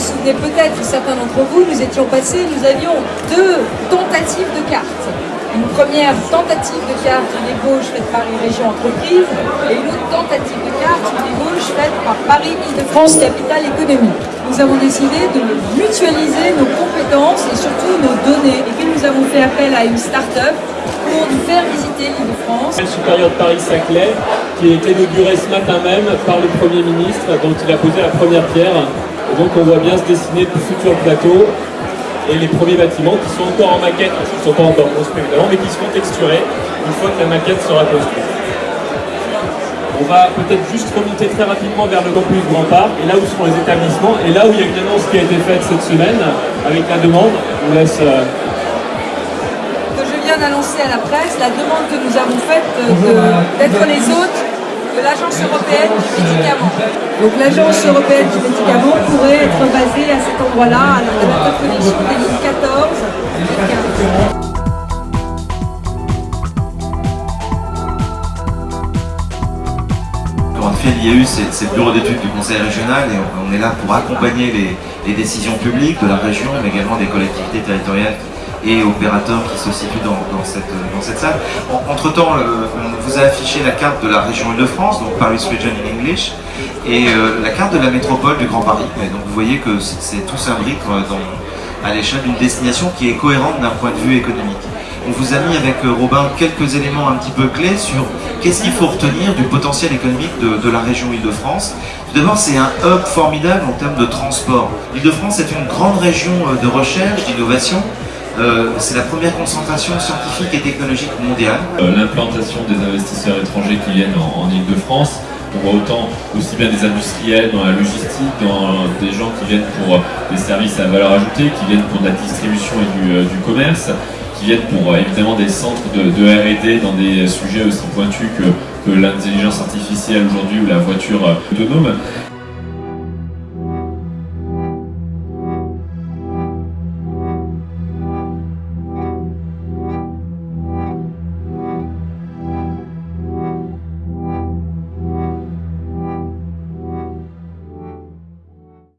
souvenez peut-être, certains d'entre vous, nous étions passés, nous avions deux tentatives de cartes. Une première tentative de carte des Gauche faite par une région entreprise et une autre tentative de carte des Gauche faite par Paris-Île-de-France Capitale Économique. Nous avons décidé de mutualiser nos compétences et surtout nos données et puis nous avons fait appel à une start-up pour nous faire visiter l'Île-de-France. Le supérieur de Paris-Saclay qui a été inauguré ce matin même par le Premier ministre dont il a posé la première pierre. Et donc on voit bien se dessiner le futur plateau et les premiers bâtiments qui sont encore en maquette, parce qu'ils ne sont pas encore construits évidemment, mais qui seront texturés une fois que la maquette sera construite. On va peut-être juste remonter très rapidement vers le campus Grand Parc, et là où seront les établissements, et là où il y a une annonce qui a été faite cette semaine, avec la demande, on laisse... Euh, que je viens d'annoncer à la presse, la demande que nous avons faite d'être les hôtes de l'Agence européenne du médicament. Donc l'Agence européenne du médicament pourrait être basée à cet endroit-là, à l'interconnexion des lignes 14 et 15. l'IAU, c'est le bureau d'études du conseil régional et on, est là pour accompagner les, décisions publiques de la région, mais également des collectivités territoriales et opérateurs qui se situent dans, cette, salle. entre-temps, on vous a affiché la carte de la région Île-de-France, donc Paris Region in English, et euh, la carte de la métropole du Grand Paris. Donc vous voyez que c'est tout s'imbrique à l'échelle d'une destination qui est cohérente d'un point de vue économique. On vous a mis avec euh, Robin quelques éléments un petit peu clés sur qu'est-ce qu'il faut retenir du potentiel économique de, la région Île-de-France. Tout d'abord, c'est un hub formidable en termes de transport. L'Île-de-France est une grande région euh, de recherche, d'innovation, euh, c'est la première concentration scientifique et technologique mondiale. L'implantation des investisseurs étrangers qui viennent en, Île-de-France, on voit autant aussi bien des industriels dans la logistique, dans des gens qui viennent pour des services à valeur ajoutée, qui viennent pour de la distribution et du commerce, qui viennent pour euh, évidemment des centres de, R&D dans des sujets aussi pointus que, l'intelligence artificielle aujourd'hui ou la voiture euh, autonome.